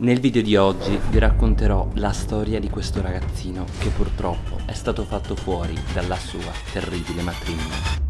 Nel video di oggi vi racconterò la storia di questo ragazzino che purtroppo è stato fatto fuori dalla sua terribile matrigna.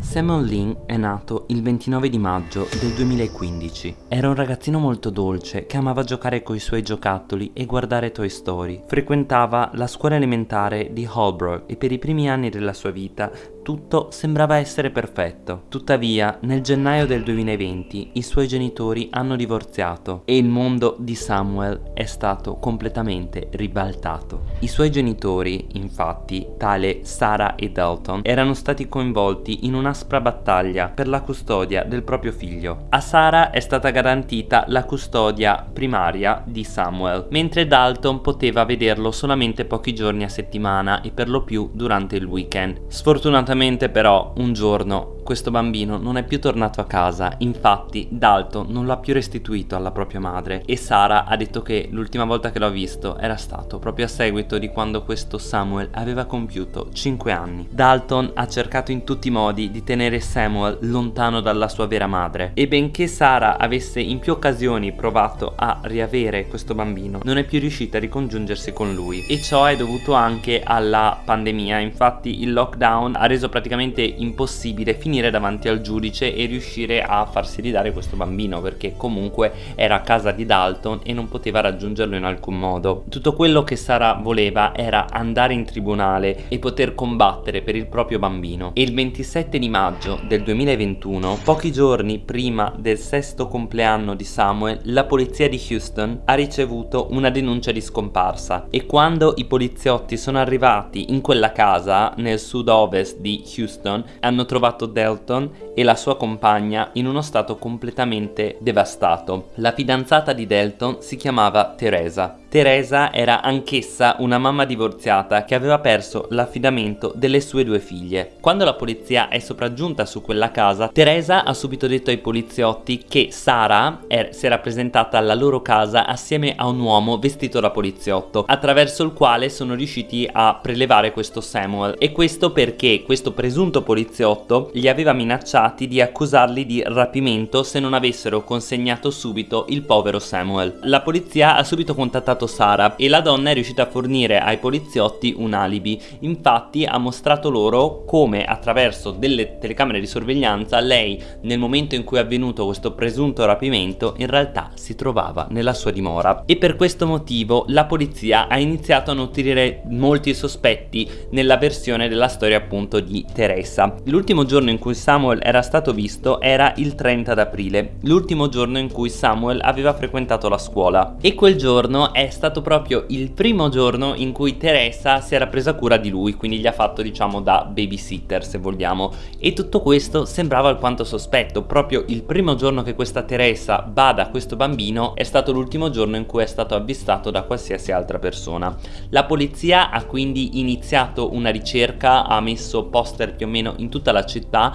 Samuel Lin è nato il 29 di maggio del 2015. Era un ragazzino molto dolce che amava giocare coi suoi giocattoli e guardare Toy Story. Frequentava la scuola elementare di Holbrook e per i primi anni della sua vita tutto sembrava essere perfetto. Tuttavia, nel gennaio del 2020 i suoi genitori hanno divorziato e il mondo di Samuel è stato completamente ribaltato. I suoi genitori, infatti, tale Sarah e Dalton, erano stati coinvolti in un'aspra battaglia per la custodia del proprio figlio. A Sarah è stata garantita la custodia primaria di Samuel, mentre Dalton poteva vederlo solamente pochi giorni a settimana e per lo più durante il weekend. Sfortunatamente Fortunatamente però un giorno questo bambino non è più tornato a casa, infatti Dalton non l'ha più restituito alla propria madre e Sara ha detto che l'ultima volta che l'ha visto era stato proprio a seguito di quando questo Samuel aveva compiuto 5 anni. Dalton ha cercato in tutti i modi di tenere Samuel lontano dalla sua vera madre e benché Sara avesse in più occasioni provato a riavere questo bambino, non è più riuscita a ricongiungersi con lui. E ciò è dovuto anche alla pandemia, infatti il lockdown ha reso praticamente impossibile finire finire davanti al giudice e riuscire a farsi ridare questo bambino perché comunque era a casa di Dalton e non poteva raggiungerlo in alcun modo. Tutto quello che Sara voleva era andare in tribunale e poter combattere per il proprio bambino e il 27 di maggio del 2021, pochi giorni prima del sesto compleanno di Samuel, la polizia di Houston ha ricevuto una denuncia di scomparsa e quando i poliziotti sono arrivati in quella casa nel sud-ovest di Houston hanno trovato Dalton Elton e la sua compagna in uno stato completamente devastato. La fidanzata di Delton si chiamava Teresa Teresa era anch'essa una mamma divorziata che aveva perso l'affidamento delle sue due figlie. Quando la polizia è sopraggiunta su quella casa, Teresa ha subito detto ai poliziotti che Sara er si era presentata alla loro casa assieme a un uomo vestito da poliziotto, attraverso il quale sono riusciti a prelevare questo Samuel. E questo perché questo presunto poliziotto li aveva minacciati di accusarli di rapimento se non avessero consegnato subito il povero Samuel. La polizia ha subito contattato Sara e la donna è riuscita a fornire ai poliziotti un alibi. Infatti ha mostrato loro come attraverso delle telecamere di sorveglianza lei nel momento in cui è avvenuto questo presunto rapimento in realtà si trovava nella sua dimora e per questo motivo la polizia ha iniziato a nutrire molti sospetti nella versione della storia appunto di Teresa. L'ultimo giorno in cui Samuel era stato visto era il 30 d'aprile, l'ultimo giorno in cui Samuel aveva frequentato la scuola. E quel giorno è stato proprio il primo giorno in cui Teresa si era presa cura di lui, quindi gli ha fatto diciamo da babysitter se vogliamo. E tutto questo sembrava alquanto sospetto, proprio il primo giorno che questa Teresa bada a questo bambino è stato l'ultimo giorno in cui è stato avvistato da qualsiasi altra persona. La polizia ha quindi iniziato una ricerca, ha messo poster più o meno in tutta la città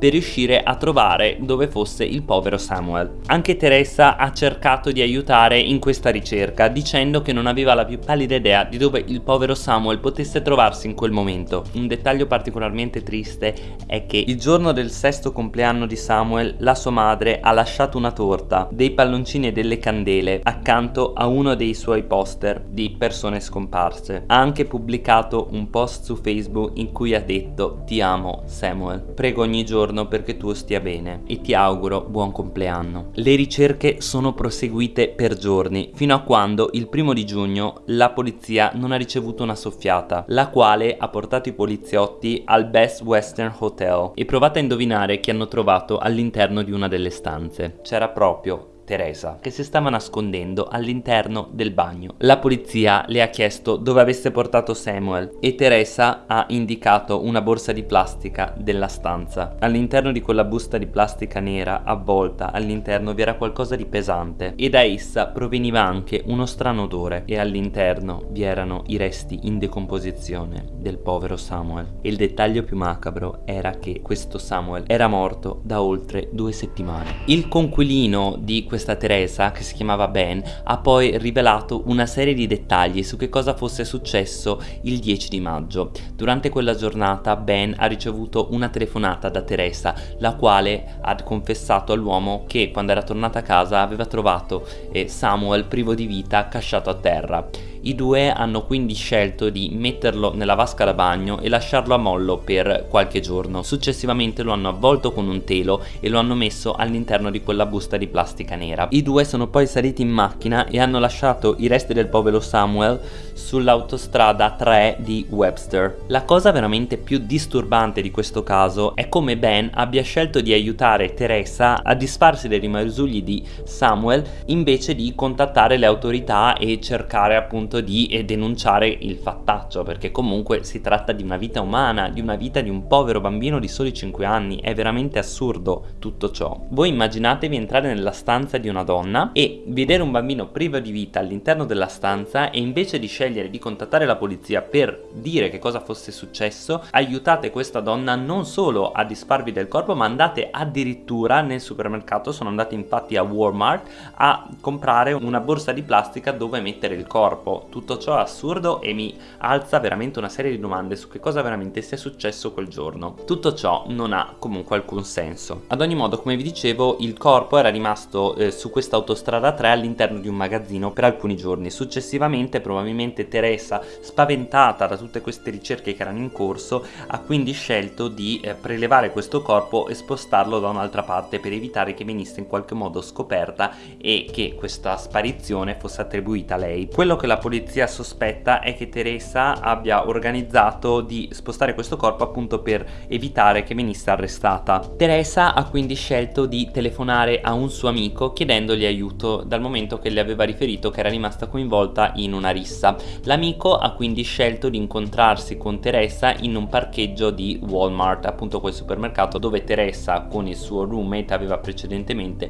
per riuscire a trovare dove fosse il povero Samuel. Anche Teresa ha cercato di aiutare in questa ricerca dicendo che non aveva la più pallida idea di dove il povero Samuel potesse trovarsi in quel momento. Un dettaglio particolarmente triste è che il giorno del sesto compleanno di Samuel la sua madre ha lasciato una torta, dei palloncini e delle candele accanto a uno dei suoi poster di persone scomparse. Ha anche pubblicato un post su Facebook in cui ha detto ti amo Samuel, prego ogni giorno giorno perché tu stia bene e ti auguro buon compleanno. Le ricerche sono proseguite per giorni fino a quando il primo di giugno la polizia non ha ricevuto una soffiata la quale ha portato i poliziotti al Best Western Hotel e provate a indovinare chi hanno trovato all'interno di una delle stanze. C'era proprio Teresa, che si stava nascondendo all'interno del bagno. La polizia le ha chiesto dove avesse portato Samuel e Teresa ha indicato una borsa di plastica della stanza. All'interno di quella busta di plastica nera avvolta all'interno vi era qualcosa di pesante e da essa proveniva anche uno strano odore e all'interno vi erano i resti in decomposizione del povero Samuel. E il dettaglio più macabro era che questo Samuel era morto da oltre due settimane. Il conquilino di questa questa Teresa, che si chiamava Ben, ha poi rivelato una serie di dettagli su che cosa fosse successo il 10 di maggio. Durante quella giornata Ben ha ricevuto una telefonata da Teresa, la quale ha confessato all'uomo che quando era tornata a casa aveva trovato eh, Samuel privo di vita casciato a terra. I due hanno quindi scelto di metterlo nella vasca da bagno e lasciarlo a mollo per qualche giorno. Successivamente lo hanno avvolto con un telo e lo hanno messo all'interno di quella busta di plastica nera. I due sono poi saliti in macchina e hanno lasciato i resti del povero Samuel sull'autostrada 3 di Webster. La cosa veramente più disturbante di questo caso è come Ben abbia scelto di aiutare Teresa a disfarsi dei rimasugli di Samuel invece di contattare le autorità e cercare appunto appunto di eh, denunciare il fattaccio perché comunque si tratta di una vita umana, di una vita di un povero bambino di soli 5 anni, è veramente assurdo tutto ciò. Voi immaginatevi entrare nella stanza di una donna e vedere un bambino privo di vita all'interno della stanza e invece di scegliere di contattare la polizia per dire che cosa fosse successo, aiutate questa donna non solo a disfarvi del corpo ma andate addirittura nel supermercato, sono andati infatti a Walmart a comprare una borsa di plastica dove mettere il corpo tutto ciò è assurdo e mi alza veramente una serie di domande su che cosa veramente sia successo quel giorno. Tutto ciò non ha comunque alcun senso. Ad ogni modo, come vi dicevo, il corpo era rimasto eh, su questa autostrada 3 all'interno di un magazzino per alcuni giorni. Successivamente, probabilmente Teresa, spaventata da tutte queste ricerche che erano in corso, ha quindi scelto di eh, prelevare questo corpo e spostarlo da un'altra parte per evitare che venisse in qualche modo scoperta e che questa sparizione fosse attribuita a lei. Quello che la polizia polizia sospetta è che Teresa abbia organizzato di spostare questo corpo appunto per evitare che venisse arrestata. Teresa ha quindi scelto di telefonare a un suo amico chiedendogli aiuto dal momento che le aveva riferito che era rimasta coinvolta in una rissa. L'amico ha quindi scelto di incontrarsi con Teresa in un parcheggio di Walmart, appunto quel supermercato dove Teresa con il suo roommate aveva precedentemente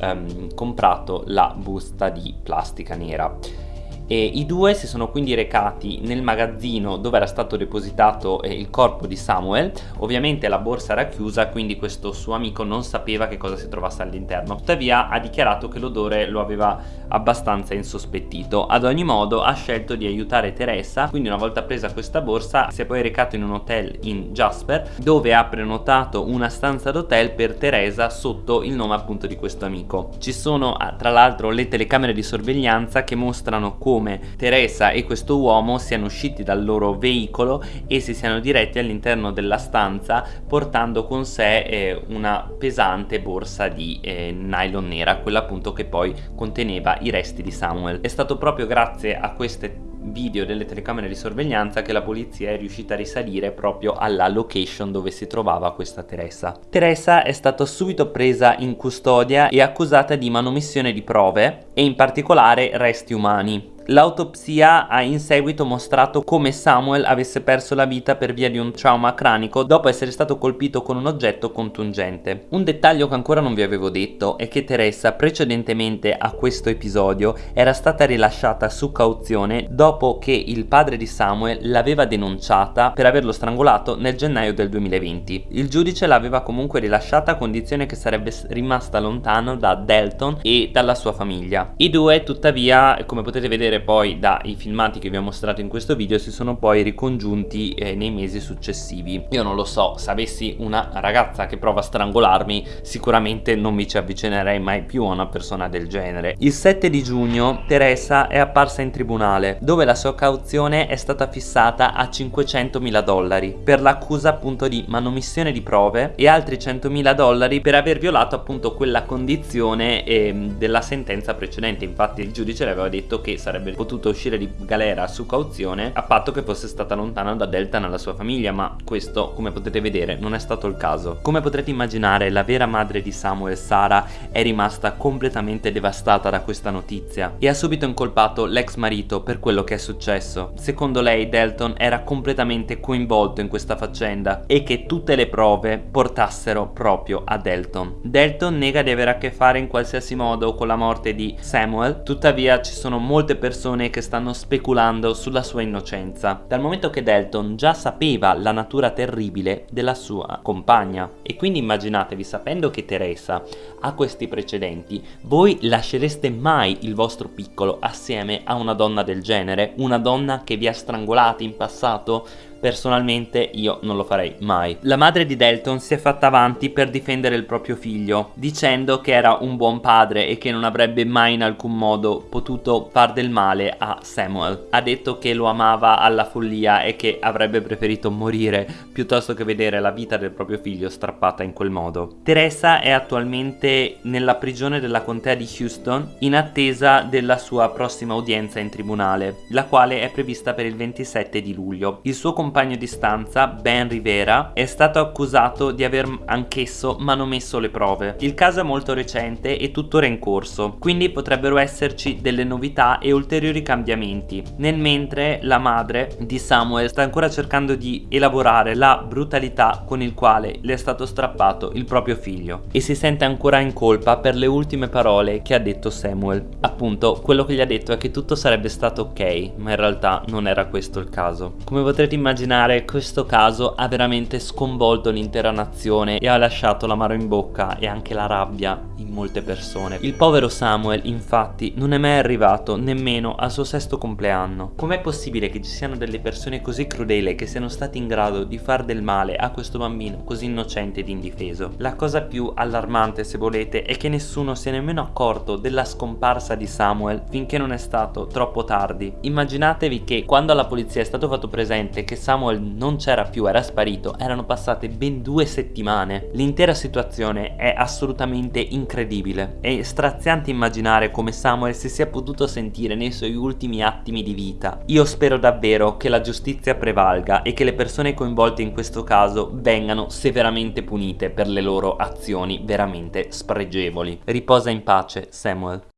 um, comprato la busta di plastica nera. E I due si sono quindi recati nel magazzino dove era stato depositato eh, il corpo di Samuel, ovviamente la borsa era chiusa quindi questo suo amico non sapeva che cosa si trovasse all'interno, tuttavia ha dichiarato che l'odore lo aveva abbastanza insospettito, ad ogni modo ha scelto di aiutare Teresa, quindi una volta presa questa borsa si è poi recato in un hotel in Jasper dove ha prenotato una stanza d'hotel per Teresa sotto il nome appunto di questo amico. Ci sono ah, tra l'altro le telecamere di sorveglianza che mostrano come come Teresa e questo uomo siano usciti dal loro veicolo e si siano diretti all'interno della stanza portando con sé eh, una pesante borsa di eh, nylon nera, quella appunto che poi conteneva i resti di Samuel. È stato proprio grazie a queste video delle telecamere di sorveglianza che la polizia è riuscita a risalire proprio alla location dove si trovava questa Teresa. Teresa è stata subito presa in custodia e accusata di manomissione di prove e in particolare resti umani. L'autopsia ha in seguito mostrato come Samuel avesse perso la vita per via di un trauma cranico dopo essere stato colpito con un oggetto contungente. Un dettaglio che ancora non vi avevo detto è che Teresa precedentemente a questo episodio era stata rilasciata su cauzione dopo che il padre di Samuel l'aveva denunciata per averlo strangolato nel gennaio del 2020. Il giudice l'aveva comunque rilasciata a condizione che sarebbe rimasta lontano da Delton e dalla sua famiglia. I due tuttavia come potete vedere poi dai filmati che vi ho mostrato in questo video si sono poi ricongiunti eh, nei mesi successivi. Io non lo so se avessi una ragazza che prova a strangolarmi sicuramente non mi ci avvicinerei mai più a una persona del genere. Il 7 di giugno Teresa è apparsa in tribunale dove la sua cauzione è stata fissata a 500 mila dollari per l'accusa appunto di manomissione di prove e altri 100 mila dollari per aver violato appunto quella condizione eh, della sentenza precedente. Infatti il giudice le aveva detto che sarebbe sarebbe potuta uscire di galera su cauzione a patto che fosse stata lontana da Delta nella sua famiglia ma questo come potete vedere non è stato il caso. Come potrete immaginare la vera madre di Samuel Sara è rimasta completamente devastata da questa notizia e ha subito incolpato l'ex marito per quello che è successo. Secondo lei Delton era completamente coinvolto in questa faccenda e che tutte le prove portassero proprio a Delton Delton nega di avere a che fare in qualsiasi modo con la morte di Samuel tuttavia ci sono molte persone persone che stanno speculando sulla sua innocenza, dal momento che Dalton già sapeva la natura terribile della sua compagna e quindi immaginatevi sapendo che Teresa ha questi precedenti, voi lascereste mai il vostro piccolo assieme a una donna del genere? Una donna che vi ha strangolati in passato? Personalmente io non lo farei mai. La madre di Delton si è fatta avanti per difendere il proprio figlio, dicendo che era un buon padre e che non avrebbe mai in alcun modo potuto far del male a Samuel. Ha detto che lo amava alla follia e che avrebbe preferito morire piuttosto che vedere la vita del proprio figlio strappata in quel modo. Teresa è attualmente nella prigione della contea di Houston in attesa della sua prossima udienza in tribunale, la quale è prevista per il 27 di luglio. Il suo compagno di stanza, Ben Rivera, è stato accusato di aver anch'esso manomesso le prove. Il caso è molto recente e tuttora in corso, quindi potrebbero esserci delle novità e ulteriori cambiamenti. Nel mentre la madre di Samuel sta ancora cercando di elaborare la brutalità con il quale le è stato strappato il proprio figlio e si sente ancora in colpa per le ultime parole che ha detto Samuel. Appunto, quello che gli ha detto è che tutto sarebbe stato ok, ma in realtà non era questo il caso. Come potrete immaginare immaginare questo caso ha veramente sconvolto l'intera nazione e ha lasciato l'amaro in bocca e anche la rabbia in molte persone. Il povero Samuel infatti non è mai arrivato nemmeno al suo sesto compleanno. Com'è possibile che ci siano delle persone così crudele che siano state in grado di far del male a questo bambino così innocente ed indifeso? La cosa più allarmante se volete è che nessuno si è nemmeno accorto della scomparsa di Samuel finché non è stato troppo tardi. Immaginatevi che quando alla polizia è stato fatto presente che Samuel non c'era più, era sparito, erano passate ben due settimane. L'intera situazione è assolutamente incredibile. È straziante immaginare come Samuel si sia potuto sentire nei suoi ultimi attimi di vita. Io spero davvero che la giustizia prevalga e che le persone coinvolte in questo caso vengano severamente punite per le loro azioni veramente spregevoli. Riposa in pace, Samuel.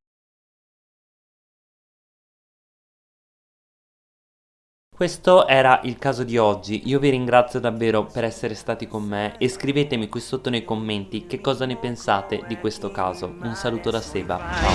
Questo era il caso di oggi, io vi ringrazio davvero per essere stati con me e scrivetemi qui sotto nei commenti che cosa ne pensate di questo caso. Un saluto da Seba, ciao!